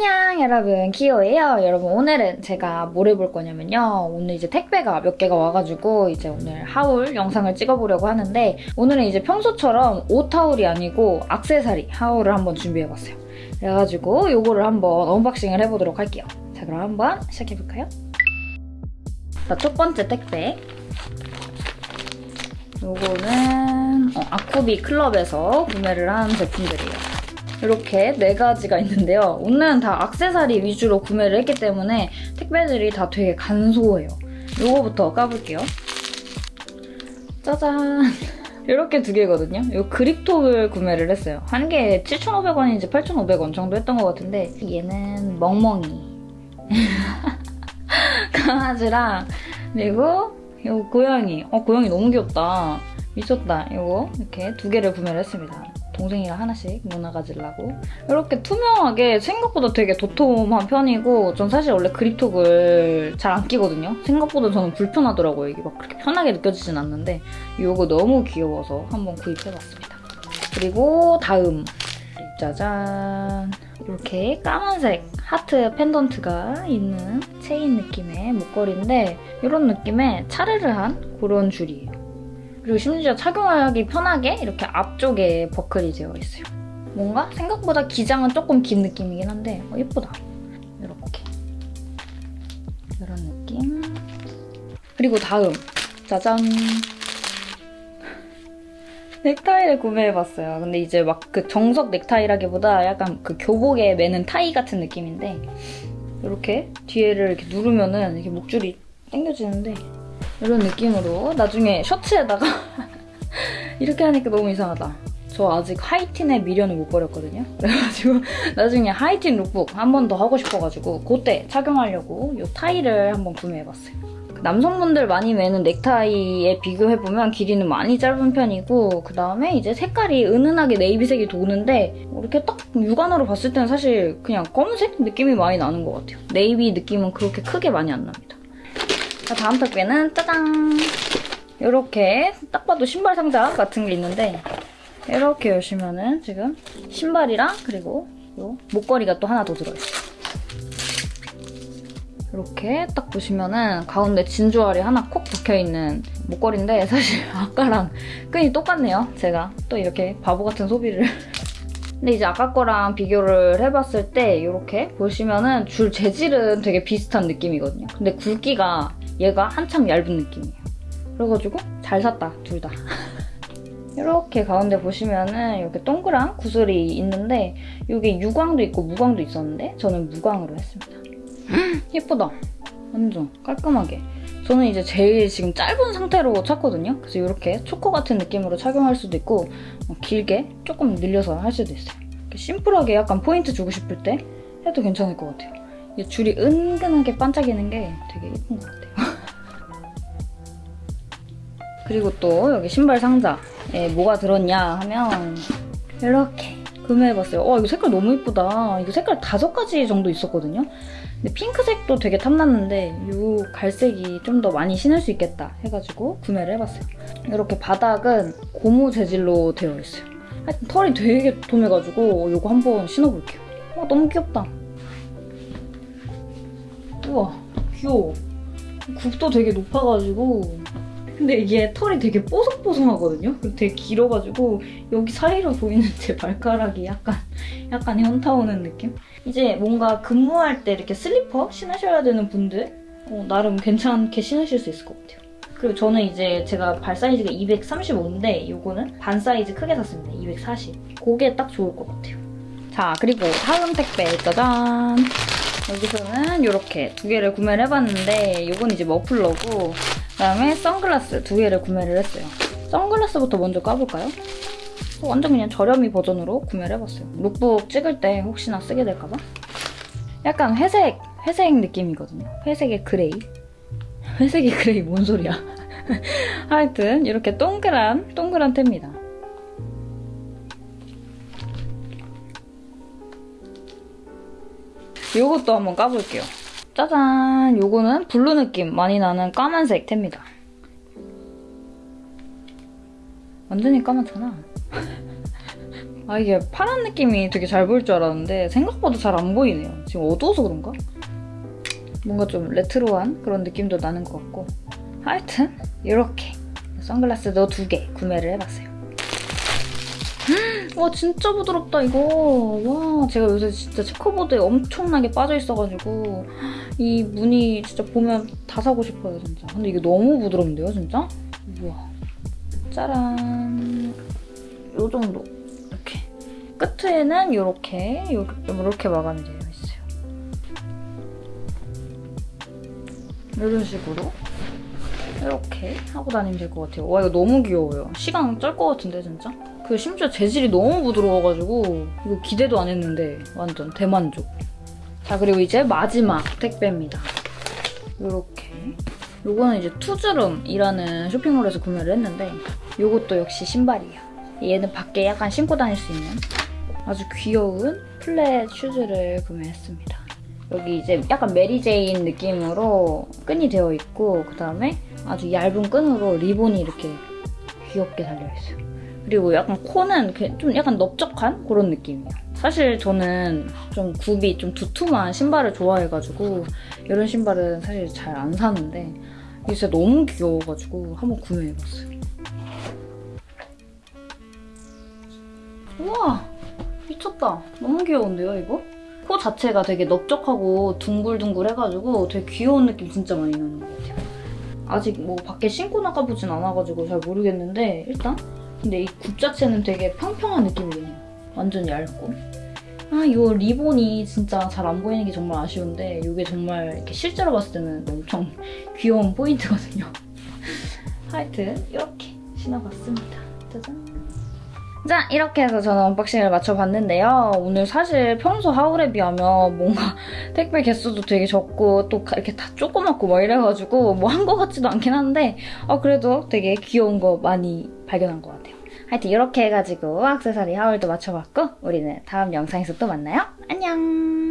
안녕 여러분. 키오예요. 여러분 오늘은 제가 뭘 해볼 거냐면요. 오늘 이제 택배가 몇 개가 와가지고 이제 오늘 haul 영상을 찍어보려고 하는데 오늘은 이제 평소처럼 옷 haul이 아니고 악세사리 haul을 한번 준비해봤어요. 그래가지고 요거를 한번 unboxing을 해보도록 할게요. 자 그럼 한번 시작해볼까요? 자 첫 번째 택배. 요거는 어, 아쿠비 클럽에서 구매를 한 제품들이에요 이렇게 네 가지가 있는데요. 오늘은 다 악세사리 위주로 구매를 했기 때문에 택배들이 다 되게 간소해요. 이거부터 까볼게요. 짜잔! 이렇게 두 개거든요. 이 그립톡을 구매를 했어요. 한 개에 7,500원인지 8,500원 정도 했던 것 같은데 얘는 멍멍이. 강아지랑 그리고 이 고양이. 어, 고양이 너무 귀엽다. 미쳤다. 이거 이렇게 두 개를 구매를 했습니다. 동생이랑 하나씩 문화 가지려고. 이렇게 투명하게 생각보다 되게 도톰한 편이고 전 사실 원래 그립톡을 잘 안 끼거든요. 생각보다 저는 불편하더라고요. 이게 막 그렇게 편하게 느껴지진 않는데 이거 너무 귀여워서 한번 구입해봤습니다. 그리고 다음. 짜잔. 이렇게 까만색 하트 펜던트가 있는 체인 느낌의 목걸이인데 이런 느낌의 차르르한 그런 줄이에요 그리고 심지어 착용하기 편하게 이렇게 앞쪽에 버클이 되어 있어요. 뭔가 생각보다 기장은 조금 긴 느낌이긴 한데 어, 예쁘다. 이렇게. 이런 느낌. 그리고 다음. 짜잔. 넥타이를 구매해봤어요. 근데 이제 막 그 정석 넥타이라기보다 약간 그 교복에 매는 타이 같은 느낌인데 이렇게 뒤에를 이렇게 누르면은 이렇게 목줄이 당겨지는데 이런 느낌으로 나중에 셔츠에다가 이렇게 하니까 너무 이상하다. 저 아직 하이틴의 미련을 못 버렸거든요. 그래가지고 나중에 하이틴 룩북 한 번 더 하고 싶어가지고 그때 착용하려고 이 타이를 한번 구매해봤어요. 남성분들 많이 매는 넥타이에 비교해보면 길이는 많이 짧은 편이고 그 다음에 이제 색깔이 은은하게 navy색이 도는데 이렇게 딱 육안으로 봤을 때는 사실 그냥 검은색 느낌이 많이 나는 것 같아요. 네이비 느낌은 그렇게 크게 많이 안 납니다. 자, 다음 택배는 짜잔! 이렇게 딱 봐도 신발 상자 같은 게 있는데 이렇게 열시면은 지금 신발이랑 그리고 요 목걸이가 또 하나 더 들어있어요. 이렇게 딱 보시면은 가운데 진주알이 하나 콕 박혀있는 목걸이인데 사실 아까랑 끈이 똑같네요. 제가 또 이렇게 바보 같은 소비를 근데 이제 아까 거랑 비교를 해봤을 때 이렇게 보시면은 줄 재질은 되게 비슷한 느낌이거든요. 근데 굵기가 얘가 한참 얇은 느낌이에요. 그래가지고 잘 샀다, 둘 다. 이렇게 가운데 보시면은 이렇게 동그란 구슬이 있는데 이게 유광도 있고 무광도 있었는데 저는 무광으로 했습니다. 예쁘다. 완전 깔끔하게. 저는 이제 제일 지금 짧은 상태로 찼거든요. 그래서 이렇게 초코 같은 느낌으로 착용할 수도 있고 어, 길게 조금 늘려서 할 수도 있어요. 심플하게 약간 포인트 주고 싶을 때 해도 괜찮을 것 같아요. 줄이 은근하게 반짝이는 게 되게 예쁜 것 같아요. 그리고 또 여기 신발 상자에 뭐가 들었냐 하면 이렇게 구매해봤어요. 와 이거 색깔 너무 예쁘다. 이거 색깔 다섯 가지 정도 있었거든요. 근데 핑크색도 되게 탐났는데 이 갈색이 좀 더 많이 신을 수 있겠다 해가지고 구매를 해봤어요. 이렇게 바닥은 고무 재질로 되어 있어요. 하여튼 털이 되게 도톰해가지고 이거 한번 신어볼게요. 와 너무 귀엽다. 우와 귀여워. 굽도 되게 높아가지고 근데 이게 털이 되게 뽀송뽀송하거든요? 되게 길어가지고 여기 사이로 보이는 제 발가락이 약간 약간 현타 오는 느낌? 이제 뭔가 근무할 때 이렇게 슬리퍼 신으셔야 되는 분들 어, 나름 괜찮게 신으실 수 있을 것 같아요. 그리고 저는 이제 제가 발 사이즈가 235인데 이거는 반 사이즈 크게 샀습니다. 240. 그게 딱 좋을 것 같아요. 자, 그리고 다음 택배 짜잔! 여기서는 이렇게 두 개를 구매를 해봤는데 이건 이제 머플러고 그다음에 선글라스 두 개를 구매를 했어요. 선글라스부터 먼저 까볼까요? 완전 그냥 저렴이 버전으로 구매를 해봤어요. 룩북 찍을 때 혹시나 쓰게 될까봐. 약간 회색, 회색 느낌이거든요. 회색의 gray. 회색의 gray 뭔 소리야. 하여튼 이렇게 동그란, 동그란 텝니다. 이것도 한번 까볼게요. 짜잔! 요거는 blue 느낌 많이 나는 까만색 텝니다. 완전히 까맣잖아. 아 이게 파란 느낌이 되게 잘 보일 줄 알았는데 생각보다 잘 안 보이네요. 지금 어두워서 그런가? 뭔가 좀 레트로한 그런 느낌도 나는 것 같고 하여튼 이렇게 선글라스도 두 개 구매를 해봤어요. 와 진짜 부드럽다 이거. 와 제가 요새 진짜 체커보드에 엄청나게 빠져 있어가지고 이 무늬 진짜 보면 다 사고 싶어요 진짜. 근데 이게 너무 부드럽는데요 진짜? 우와. 짜란. 요 정도. 이렇게. 끝에는 이렇게 이렇게 마감이 되어 있어요. 이런 식으로 이렇게 하고 다니면 될 것 같아요. 와 이거 너무 귀여워요. 시강 쩔것 같은데 진짜? 그 심지어 재질이 너무 부드러워가지고 이거 기대도 안 했는데 완전 대만족. 자 그리고 이제 마지막 택배입니다. 이렇게 요거는 이제 투즈룸이라는 쇼핑몰에서 구매를 했는데 요것도 역시 신발이에요. 얘는 밖에 약간 신고 다닐 수 있는 아주 귀여운 플랫 슈즈를 구매했습니다. 여기 이제 약간 Mary Jane 느낌으로 끈이 되어 있고 그 다음에 아주 얇은 끈으로 리본이 이렇게 귀엽게 달려있어요. 그리고 약간 코는 그좀 약간 넓적한 그런 느낌이에요. 사실 저는 좀 굽이 좀 두툼한 신발을 좋아해가지고 이런 신발은 사실 잘 안 사는데 이게 진짜 너무 귀여워가지고 한번 구매해봤어요. 우와! 미쳤다. 너무 귀여운데요, 이거? 코 자체가 되게 넓적하고 둥글둥글해가지고 되게 귀여운 느낌 진짜 많이 나는 것 같아요. 아직 뭐 밖에 신고 나가보진 않아가지고 잘 모르겠는데 일단 근데 이 굽 자체는 되게 평평한 느낌이긴 해요. 완전 얇고. 아, 이 리본이 진짜 잘 안 보이는 게 정말 아쉬운데 이게 정말 이렇게 실제로 봤을 때는 엄청 귀여운 포인트거든요. 하여튼 이렇게 신어봤습니다. 짜잔. 자 이렇게 해서 저는 unboxing을 마쳐봤는데요. 오늘 사실 평소 haul에 비하면 뭔가 택배 개수도 되게 적고 또 이렇게 다 조그맣고 막 이래가지고 뭐한거 같지도 않긴 한데 어, 그래도 되게 귀여운 거 많이 발견한 것 같아요. 하여튼 이렇게 해가지고 악세사리 haul도 마쳐봤고 우리는 다음 영상에서 또 만나요. 안녕!